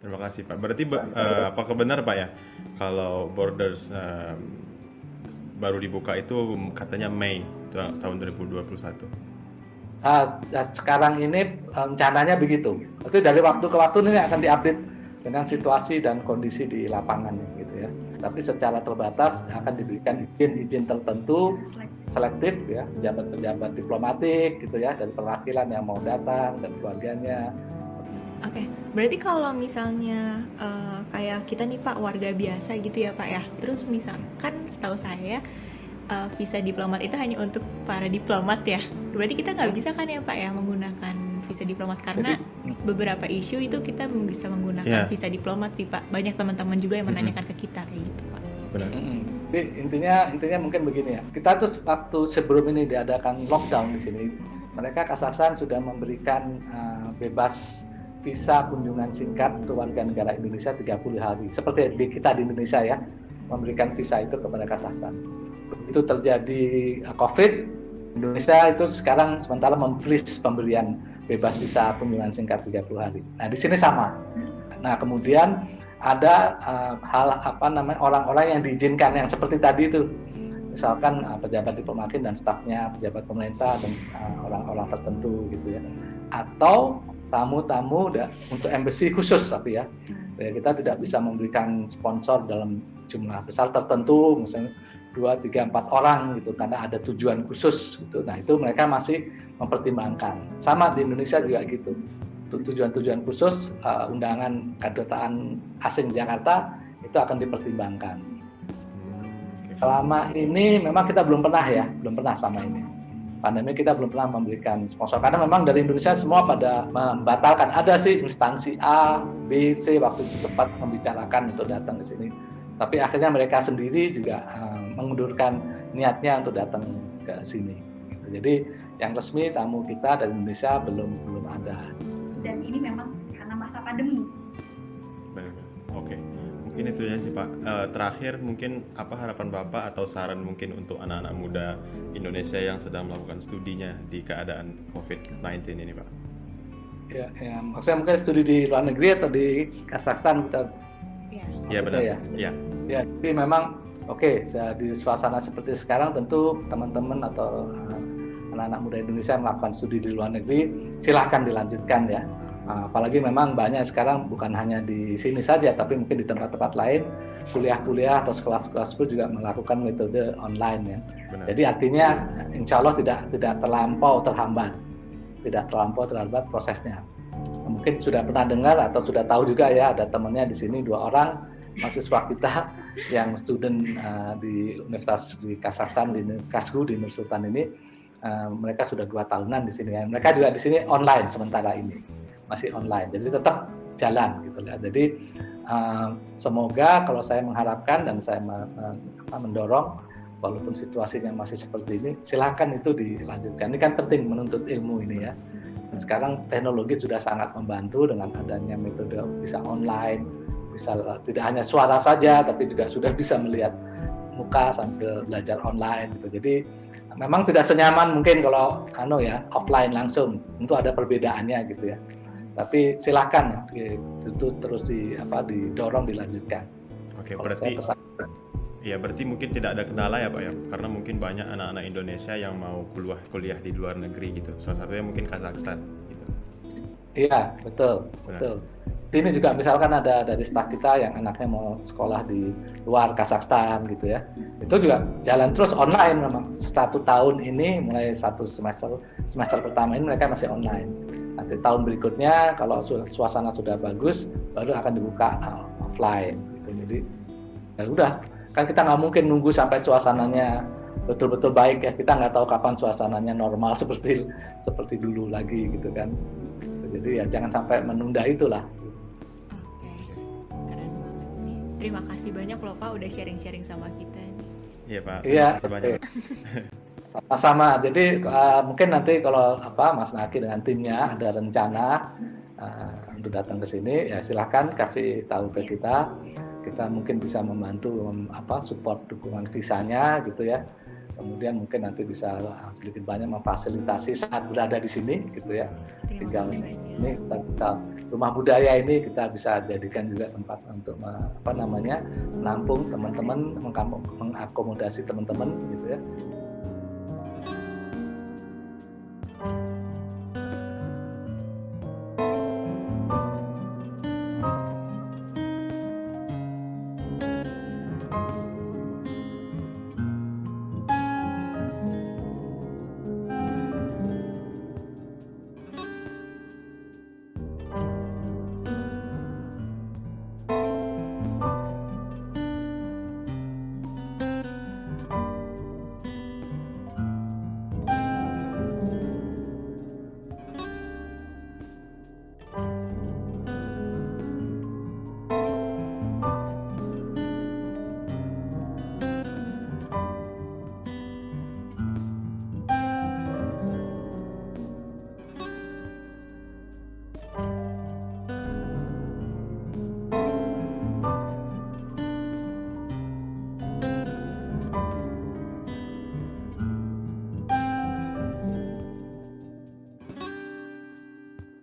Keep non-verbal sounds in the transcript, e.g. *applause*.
Terima kasih Pak. Berarti uh, apakah benar Pak ya kalau borders uh, baru dibuka itu katanya Mei tahun 2021? Uh, sekarang ini rencananya begitu. Itu dari waktu ke waktu ini akan diupdate dengan situasi dan kondisi di lapangan gitu ya. Tapi secara terbatas akan diberikan izin-izin tertentu selektif ya pejabat-pejabat diplomatik gitu ya dari perwakilan yang mau datang dan keluarganya Oke, okay. berarti kalau misalnya uh, kayak kita nih Pak warga biasa gitu ya Pak ya, terus misalkan setahu saya uh, visa diplomat itu hanya untuk para diplomat ya, berarti kita nggak bisa kan ya Pak ya menggunakan visa diplomat karena beberapa isu itu kita bisa menggunakan yeah. visa diplomat sih Pak. Banyak teman-teman juga yang menanyakan ke kita kayak gitu Pak. Benar. Jadi intinya intinya mungkin begini ya, kita tuh waktu sebelum ini diadakan lockdown di sini, mereka Kazakhstan sudah memberikan uh, bebas visa kunjungan singkat untuk warga negara Indonesia 30 hari. Seperti di kita di Indonesia ya, memberikan visa itu kepada Kazakhstan. Itu terjadi uh, COVID, Indonesia itu sekarang sementara memfreeze pemberian bebas visa kunjungan singkat 30 hari. Nah, di sini sama. Nah, kemudian ada uh, hal apa namanya orang-orang yang diizinkan yang seperti tadi itu misalkan uh, pejabat diplomatik dan stafnya pejabat pemerintah dan uh, orang-orang tertentu gitu ya atau tamu-tamu untuk embassy khusus tapi ya. Ya. Kita tidak bisa memberikan sponsor dalam jumlah besar tertentu misalnya dua tiga empat orang gitu karena ada tujuan khusus gitu. Nah itu mereka masih mempertimbangkan. Sama di Indonesia juga gitu. Tujuan-tujuan khusus uh, undangan kedutaan asing Jakarta itu akan dipertimbangkan. Hmm, selama ini memang kita belum pernah ya belum pernah sama ini pandemi kita belum pernah memberikan sponsor. Karena memang dari Indonesia semua pada membatalkan. Ada sih instansi A, B, C waktu itu cepat membicarakan untuk datang ke sini. Tapi akhirnya mereka sendiri juga uh, mengundurkan niatnya untuk datang ke sini. Jadi yang resmi tamu kita dari Indonesia belum belum ada. Dan ini memang karena masa pandemi mungkin itu ya sih Pak. Uh, terakhir mungkin apa harapan Bapak atau saran mungkin untuk anak-anak muda Indonesia yang sedang melakukan studinya di keadaan COVID-19 ini Pak? Ya, ya, maksudnya mungkin studi di luar negeri atau di Kazakhstan kita. Iya ya, benar. Ya. ya. Ya, tapi memang oke okay, di suasana seperti sekarang tentu teman-teman atau eh, anak-anak muda Indonesia yang melakukan studi di luar negeri silahkan dilanjutkan ya apalagi memang banyak sekarang bukan hanya di sini saja, tapi mungkin di tempat-tempat lain kuliah-kuliah atau sekolah-sekolah pun juga melakukan metode online ya. Benar. Jadi artinya insya Allah tidak tidak terlampau terhambat, tidak terlampau terhambat prosesnya. Mungkin sudah pernah dengar atau sudah tahu juga ya ada temannya di sini dua orang mahasiswa kita *laughs* yang student uh, di Universitas di Kazakhstan di Kasgu di Nur Sultan ini uh, mereka sudah dua tahunan di sini ya. Mereka juga di sini online sementara ini masih online. Jadi tetap jalan gitu ya jadi uh, semoga kalau saya mengharapkan dan saya mendorong walaupun situasinya masih seperti ini silahkan itu dilanjutkan. Ini kan penting menuntut ilmu ini ya. Sekarang teknologi sudah sangat membantu dengan adanya metode bisa online bisa tidak hanya suara saja tapi juga sudah bisa melihat muka sambil belajar online gitu. Jadi memang tidak senyaman mungkin kalau ano ya offline langsung. Tentu ada perbedaannya gitu ya tapi silahkan itu terus di apa didorong dilanjutkan. Oke, berarti Ya berarti mungkin tidak ada kendala ya Pak ya, karena mungkin banyak anak-anak Indonesia yang mau kuliah kuliah di luar negeri gitu. Salah satunya mungkin Kazakhstan. Gitu. Iya betul Benar. betul. Sini juga misalkan ada dari staf kita yang anaknya mau sekolah di luar Kazakhstan gitu ya, itu juga jalan terus online memang. Satu tahun ini mulai satu semester semester pertama ini mereka masih online. Nanti tahun berikutnya kalau suasana sudah bagus baru akan dibuka uh, offline gitu. Jadi ya udah. Kan kita nggak mungkin nunggu sampai suasananya betul-betul baik ya. Kita nggak tahu kapan suasananya normal *laughs* seperti seperti dulu lagi gitu kan jadi ya jangan sampai menunda itulah Oke, keren banget nih. Terima kasih banyak loh Pak udah sharing-sharing sama kita. Iya Pak. Iya. Banyak. sama jadi uh, mungkin nanti kalau apa Mas Naki dengan timnya ada rencana uh, untuk datang ke sini ya silahkan kasih tahu ke kita kita mungkin bisa membantu mem, apa support dukungan visanya gitu ya kemudian mungkin nanti bisa sedikit banyak memfasilitasi saat berada di sini gitu ya. Tinggal ini kita, kita rumah budaya ini kita bisa jadikan juga tempat untuk apa namanya menampung teman-teman mengakomodasi teman-teman gitu ya